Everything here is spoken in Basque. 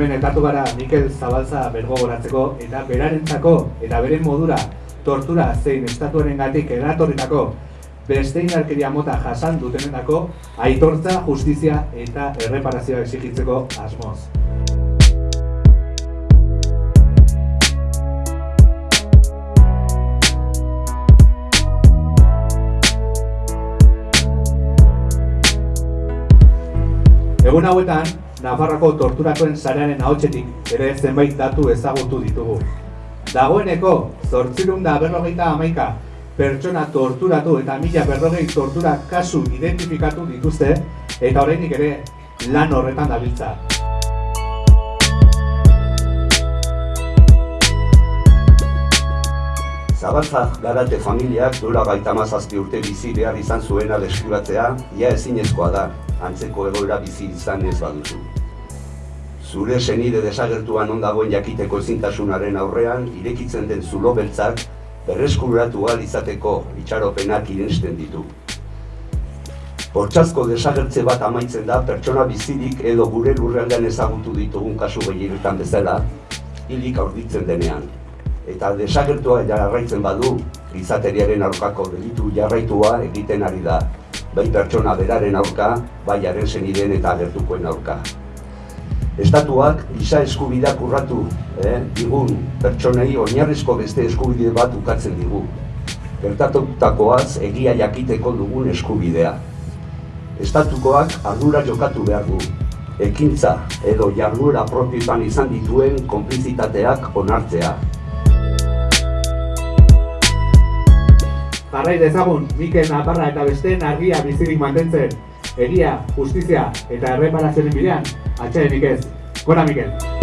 hemen etatu gara Mikel Zabalza bergogoratzeko eta berarentzako eta beren modura tortura zein estatuaren gatik eratorritako beste inarkeria mota jasan dutenendako aitortza, justizia eta erreparazioa exigitzeko asmoz. Egun hauetan, Nafarroko torturatuen sarearen ahotsetik ere zenbait datu ezagutu ditugu. Dagoeneko, zortzirun da berrogeita amaika pertsona torturatu eta mila berrogei tortura kasu identifikatu dituzte eta oraindik ere lan horretan dabiltza. Zabalza garate familiak dura gaita mazazpi urte bizi behar izan zuena deskuratzea, ia ezinezkoa da, antzeko egoera bizi izan ez baduzu. Zure senide desagertuan ondagoen jakiteko ezintasunaren aurrean, irekitzen den zulo beltzak, berreskuratu izateko itxaropenak irensten ditu. Hortzazko desagertze bat amaitzen da pertsona bizirik edo gure lurrealdean ezagutu ditugun kasu gehienetan bezala, hilik aurditzen denean. Eta desagertua jarraitzen badu, gizateriaren aurkako delitu jarraitua egiten ari da, bai pertsona beraren aurka, bai haren zeniden eta agertukoen aurka. Estatuak giza eskubideak urratu, eh, digun pertsonei oinarrizko beste eskubide bat ukatzen digu. Gertatutakoaz egia jakiteko dugun eskubidea. Estatukoak ardura jokatu behar du. Ekintza edo jarduera propioetan izan dituen konplizitateak onartzea. Jarrai dezagun, Mikel Naparra eta besteen argia bizirik mantentzen, egia, justizia eta erreparazioen bidean, atxedenik ez. Gora Mikel!